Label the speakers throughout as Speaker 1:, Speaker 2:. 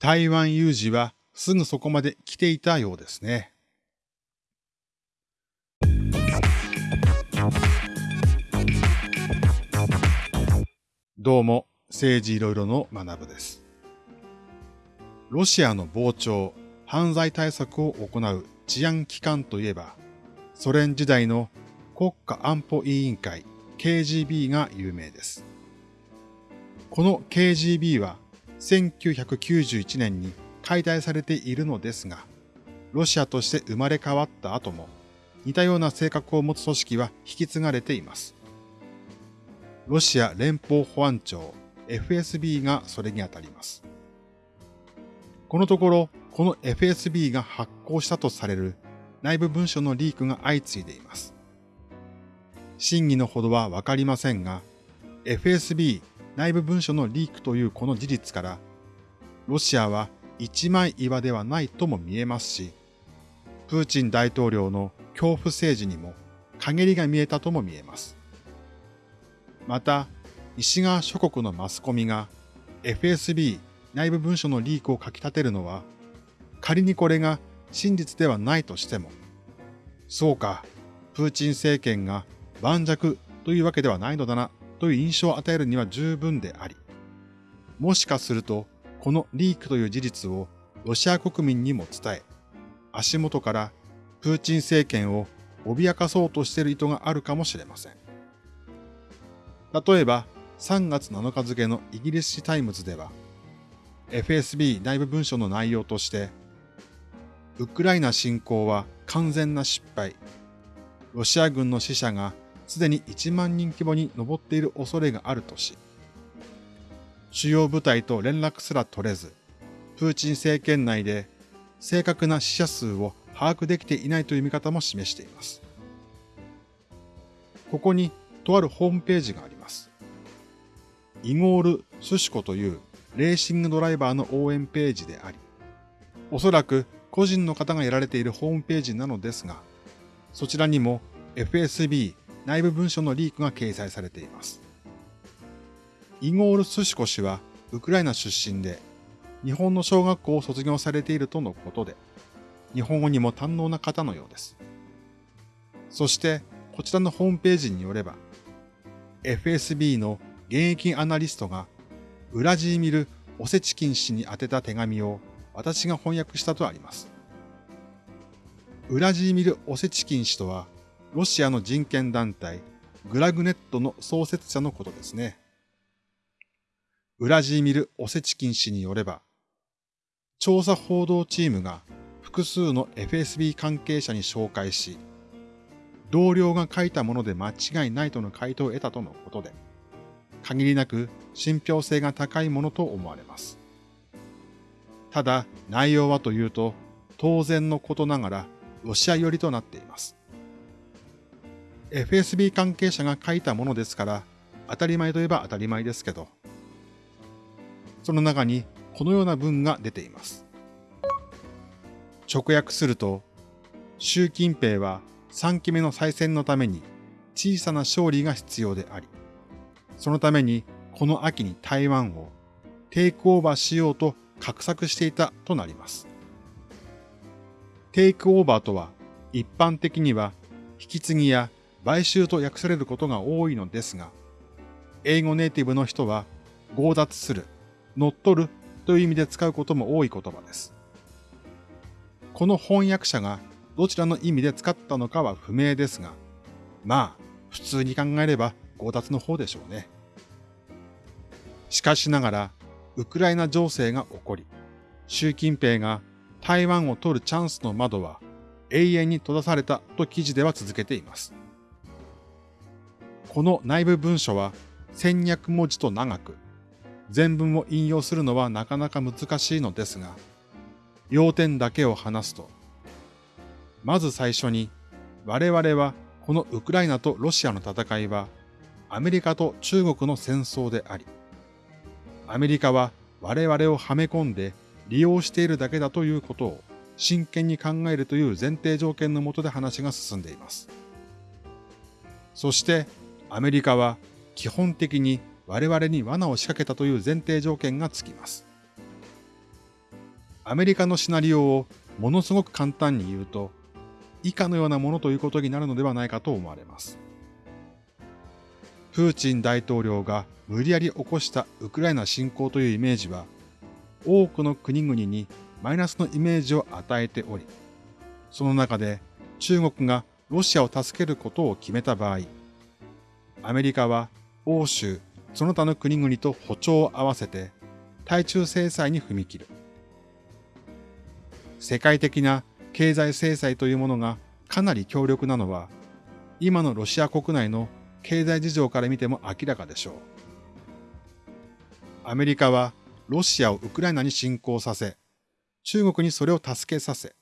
Speaker 1: 台湾有事はすぐそこまで来ていたようですね。どうも、政治いろいろの学部です。ロシアの膨張、犯罪対策を行う治安機関といえば、ソ連時代の国家安保委員会 KGB が有名です。この KGB は1991年に解体されているのですが、ロシアとして生まれ変わった後も似たような性格を持つ組織は引き継がれています。ロシア連邦保安庁 FSB がそれにあたります。このところ、この FSB が発行したとされる内部文書のリークが相次いでいます。真偽のほどはわかりませんが、FSB 内部文書のリークというこの事実から、ロシアは一枚岩ではないとも見えますし、プーチン大統領の恐怖政治にも陰りが見えたとも見えます。また、西側諸国のマスコミが FSB 内部文書のリークを書き立てるのは、仮にこれが真実ではないとしても、そうか、プーチン政権が盤石というわけではないのだなという印象を与えるには十分であり、もしかするとこのリークという事実をロシア国民にも伝え、足元からプーチン政権を脅かそうとしている意図があるかもしれません。例えば、3月7日付のイギリス紙タイムズでは、FSB 内部文書の内容として、ウクライナ侵攻は完全な失敗。ロシア軍の死者がすでに1万人規模に上っている恐れがあるとし、主要部隊と連絡すら取れず、プーチン政権内で正確な死者数を把握できていないという見方も示しています。ここにとあるホームページがあります。イゴール・スシコというレーシングドライバーの応援ページであり、おそらく個人の方がやられているホームページなのですが、そちらにも FSB 内部文書のリークが掲載されています。イゴール・スシコ氏はウクライナ出身で、日本の小学校を卒業されているとのことで、日本語にも堪能な方のようです。そして、こちらのホームページによれば、FSB の現役アナリストが、ウラジーミル・オセチキン氏に宛てた手紙を私が翻訳したとあります。ウラジーミル・オセチキン氏とは、ロシアの人権団体、グラグネットの創設者のことですね。ウラジーミル・オセチキン氏によれば、調査報道チームが複数の FSB 関係者に紹介し、同僚が書いたもので間違いないとの回答を得たとのことで、限りなく信憑性が高いものと思われます。ただ、内容はというと、当然のことながらロシア寄りとなっています。FSB 関係者が書いたものですから、当たり前といえば当たり前ですけど、その中にこのような文が出ています。直訳すると、習近平は3期目の再選のために小さな勝利が必要であり、そのためにこの秋に台湾をテイクオーバーしようと画策していたとなります。テイクオーバーとは一般的には引き継ぎや買収と訳されることが多いのですが、英語ネイティブの人は強奪する乗っ取るという意味で使うことも多い言葉です。この翻訳者がどちらの意味で使ったのかは不明ですが、まあ、普通に考えれば強奪の方でしょうね。しかしながら、ウクライナ情勢が起こり、習近平が台湾を取るチャンスの窓は永遠に閉ざされたと記事では続けています。この内部文書は1200文字と長く、全文を引用するのはなかなか難しいのですが、要点だけを話すと、まず最初に、我々はこのウクライナとロシアの戦いは、アメリカと中国の戦争であり、アメリカは我々をはめ込んで利用しているだけだということを真剣に考えるという前提条件のもとで話が進んでいます。そしてアメリカは基本的に我々に罠を仕掛けたという前提条件がつきます。アメリカのシナリオをものすごく簡単に言うと、以下のようなものということになるのではないかと思われます。プーチン大統領が無理やり起こしたウクライナ侵攻というイメージは、多くの国々にマイナスのイメージを与えており、その中で中国がロシアを助けることを決めた場合、アメリカは欧州、その他の国々と歩調を合わせて対中制裁に踏み切る。世界的な経済制裁というものがかなり強力なのは、今のロシア国内の経済事情から見ても明らかでしょう。アメリカはロシアをウクライナに侵攻させ、中国にそれを助けさせ、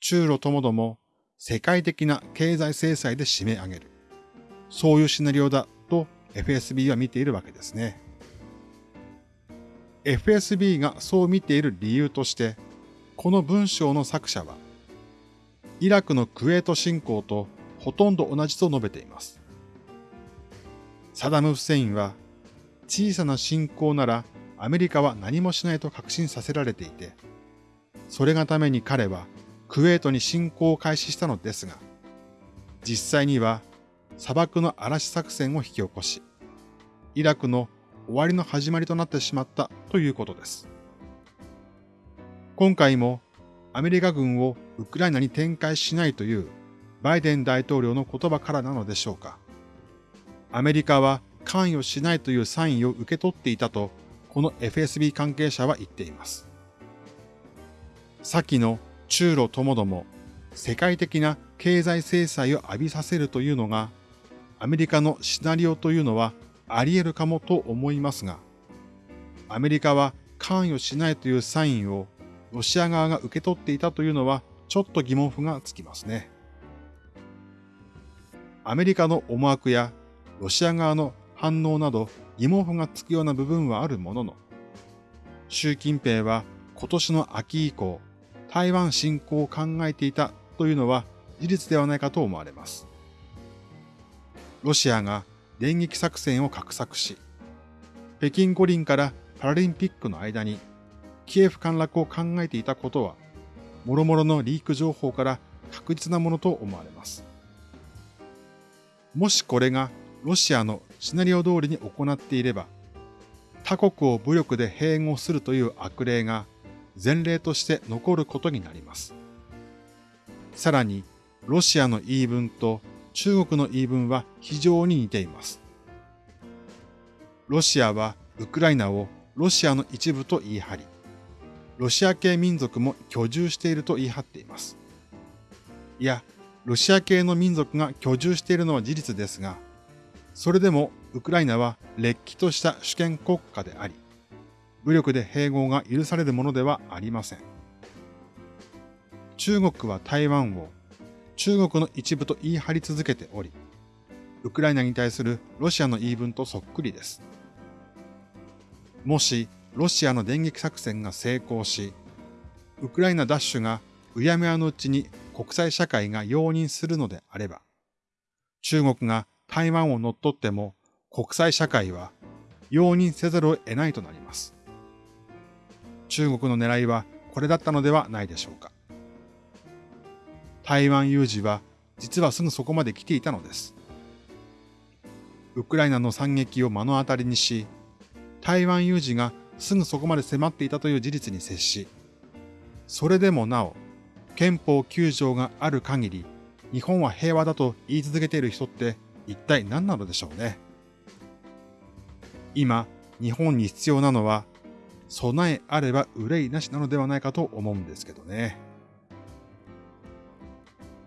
Speaker 1: 中ロともども世界的な経済制裁で締め上げる。そういうシナリオだと FSB は見ているわけですね。FSB がそう見ている理由として、この文章の作者は、イラクのクウェート侵攻とほとんど同じと述べています。サダム・フセインは、小さな侵攻ならアメリカは何もしないと確信させられていて、それがために彼はクウェートに侵攻を開始したのですが、実際には砂漠の嵐作戦を引き起こし、イラクの終わりの始まりとなってしまったということです。今回もアメリカ軍をウクライナに展開しないというバイデン大統領の言葉からなのでしょうか。アメリカは関与しないというサインを受け取っていたと、この FSB 関係者は言っています。先の中ロともども世界的な経済制裁を浴びさせるというのがアメリカのシナリオというのはあり得るかもと思いますが、アメリカは関与しないというサインをロシア側が受け取っていたというのはちょっと疑問符がつきますね。アメリカの思惑やロシア側の反応など疑問符がつくような部分はあるものの、習近平は今年の秋以降、台湾侵攻を考えていたというのは事実ではないかと思われます。ロシアが電撃作戦を画策し、北京五輪からパラリンピックの間にキエフ陥落を考えていたことは、諸々のリーク情報から確実なものと思われます。もしこれがロシアのシナリオ通りに行っていれば、他国を武力で併合するという悪例が前例として残ることになります。さらに、ロシアの言い分と中国の言い分は非常に似ています。ロシアはウクライナをロシアの一部と言い張り、ロシア系民族も居住していると言い張っています。いや、ロシア系の民族が居住しているのは事実ですが、それでもウクライナは劣気とした主権国家であり、武力で併合が許されるものではありません。中国は台湾を中国の一部と言い張り続けており、ウクライナに対するロシアの言い分とそっくりです。もしロシアの電撃作戦が成功し、ウクライナ奪取がうやむやのうちに国際社会が容認するのであれば、中国が台湾を乗っ取っても国際社会は容認せざるを得ないとなります。中国の狙いはこれだったのではないでしょうか。台湾有事は実はすぐそこまで来ていたのです。ウクライナの惨劇を目の当たりにし、台湾有事がすぐそこまで迫っていたという事実に接し、それでもなお、憲法9条がある限り、日本は平和だと言い続けている人って一体何なのでしょうね。今、日本に必要なのは、備えあれば憂いなしなのではないかと思うんですけどね。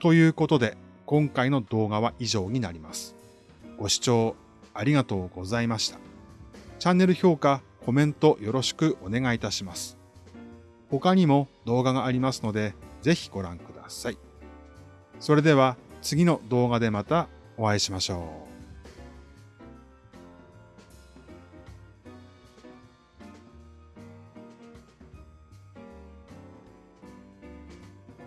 Speaker 1: ということで、今回の動画は以上になります。ご視聴ありがとうございました。チャンネル評価、コメントよろしくお願いいたします。他にも動画がありますので、ぜひご覧ください。それでは次の動画でまたお会いしましょう。